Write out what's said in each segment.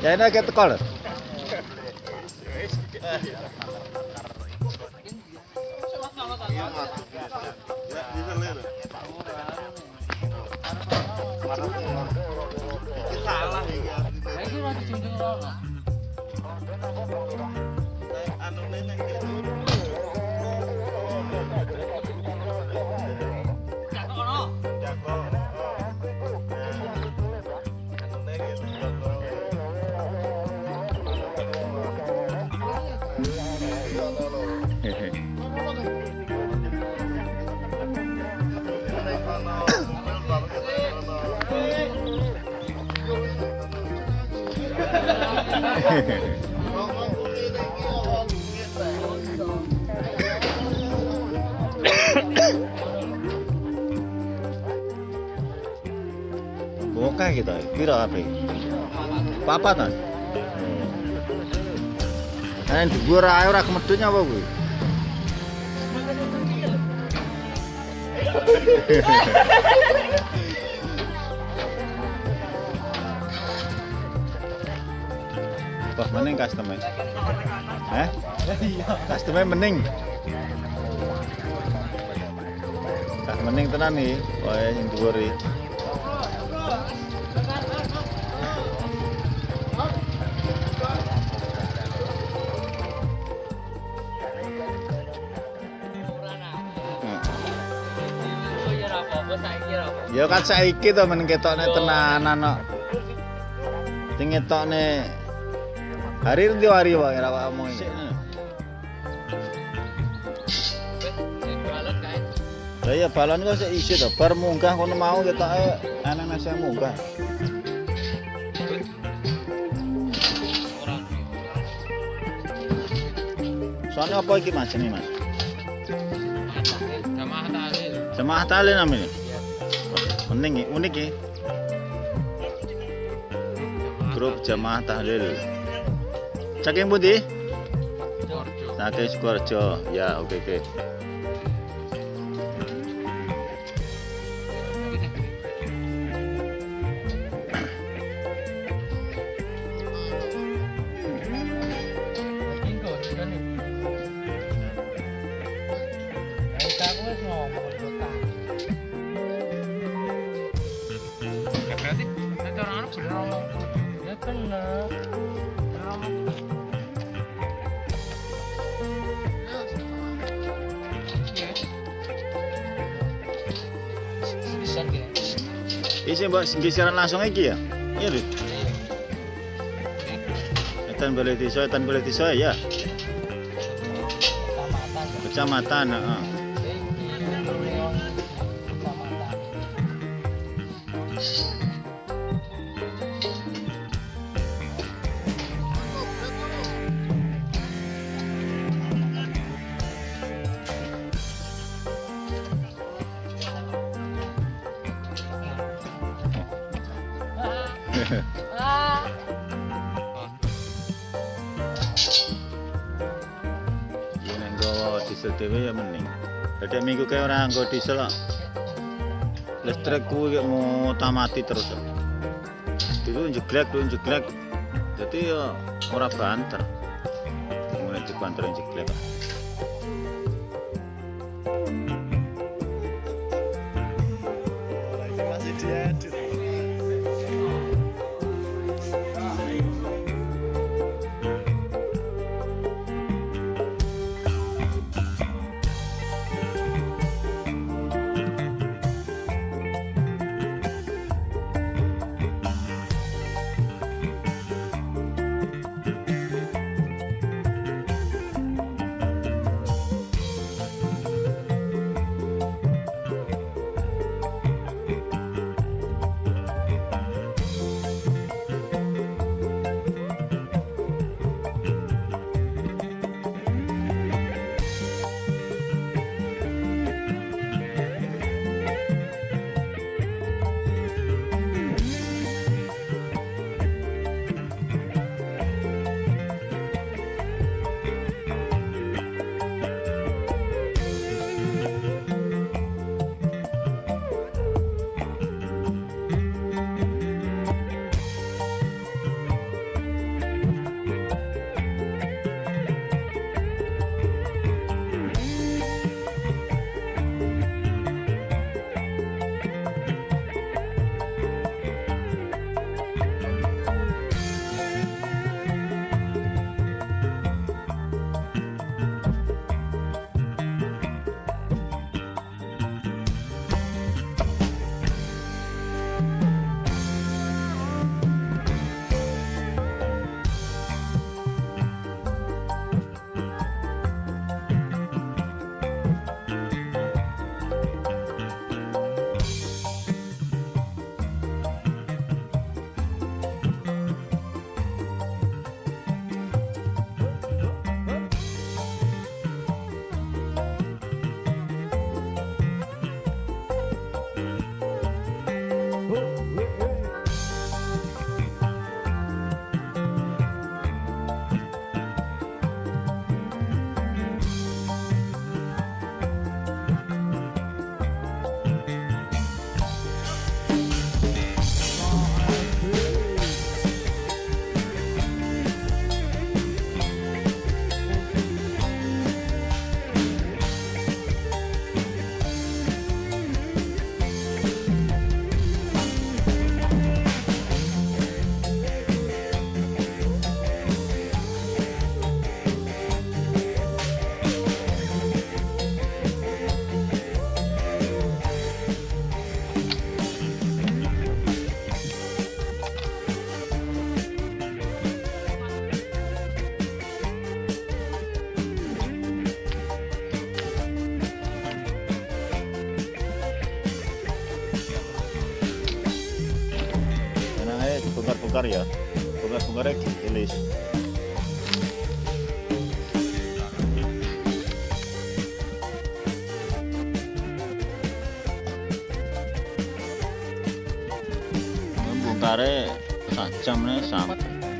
Ya ini agak tekol. Salah. Lah iki ora dijunjung ora. Anu nene Buka kita, pira apa? Papat kan? Nah, dhuwur ae ora kemedhut apa kuwi? Wah, mending customer. Eh? Customer mending. Kak mending tenan nih, wae sing dhuwur ya kan saiki to men ketokne tenanan kok. Sing ketokne hari ndi hari apa omong iki. Sing jualan kae. Lah ya balon kok isi to, bar munggah kono mau ketoke ana nasi munggah. Soalnya apa iki Mas ini Mas? Jamaah tahlil. Jemaah tali namanya. Mending iki, unik iki. Grup jamaah tahlil. Saking pundi? Saking Sukoharjo. Ya, oke oke. Ngomong kota. Ya berarti nek orang anak bener ngomong. Ya. Bener Isi mbak geseran langsung iki ya? Iya lho. Etan boleh desa, etan boleh desa ya. Kecamatan. Heeh. Yen diesel dhewe ya mending. Dadi minggu kae ora nggo diesel kok. Listrik kuwi kok mau tamati terus. kok. Itu jeglek, itu jeglek. Dadi ya ora banter. Mulai dibanter jeglek. Hungaria ya. Bungas Hungaria Ilis. Bunga bunga bunga bunga bunga bunga nih bunga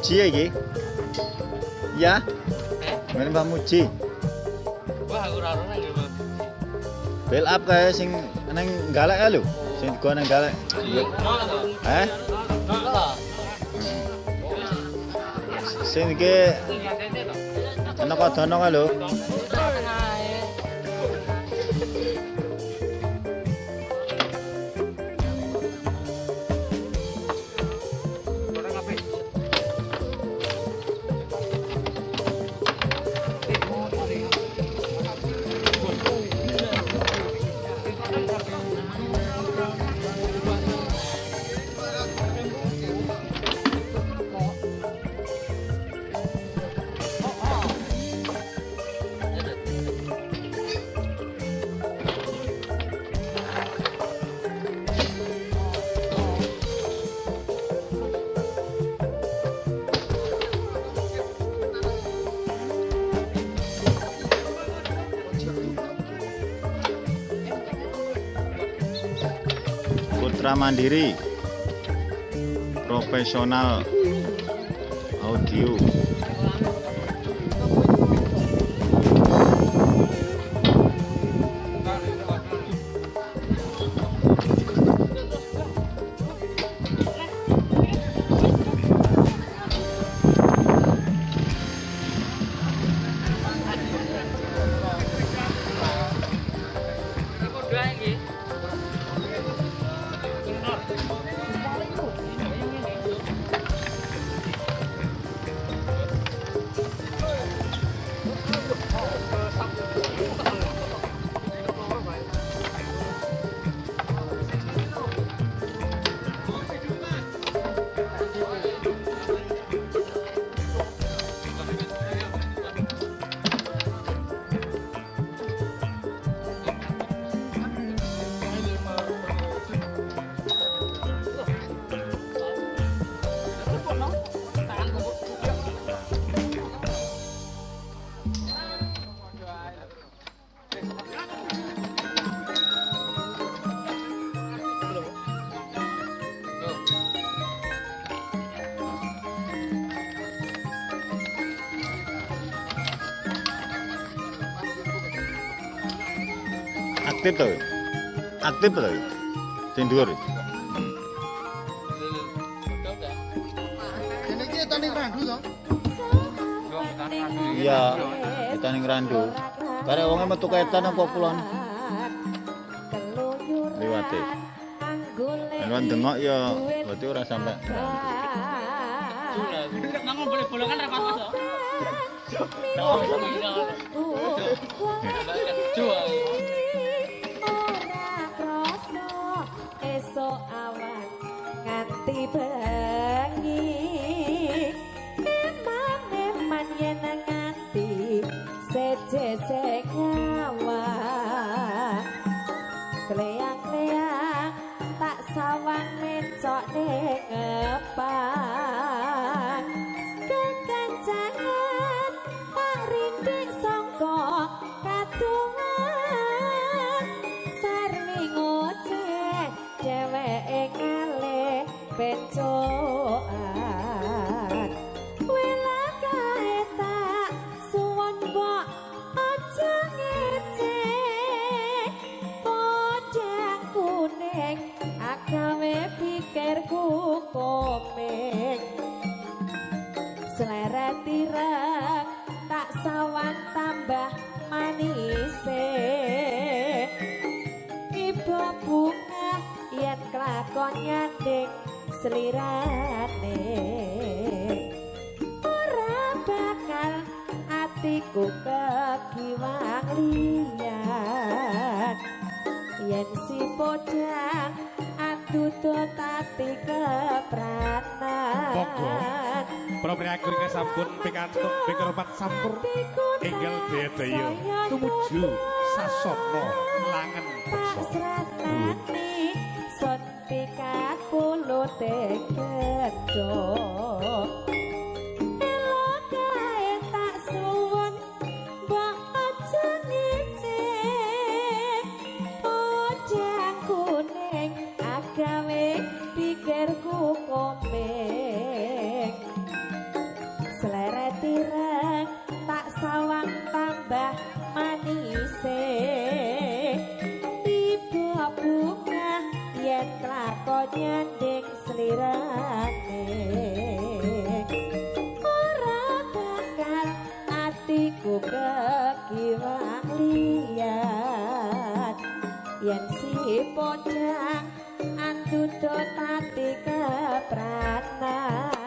Mamuji ya ki ya? Ini Mamuji wah ora raro lagi Mamuji build up kae sing neng galak ya lu sing gua neng galak eh? Sing ke enak atau enak lu mitra mandiri profesional audio. Aktif to. Aktif to. Sing dhuwur. Tani randu to. Iya, kita ning randu. Karek wonge metu ketan apa kulon liwate. Lan dengok ya berarti ora sampe. Nanggung boleh bolongan rapat mas. Jual. esok awan nganti bengi selirane ora bakal atiku kekiwang liyan yen si podang atuto tati kepranan. Propriagur sampun pikantuk pikropat sampur enggal bedaya tumuju sasana langen beksa. tek tek iku kaki liat. Yen si pocang antu do tati kepranan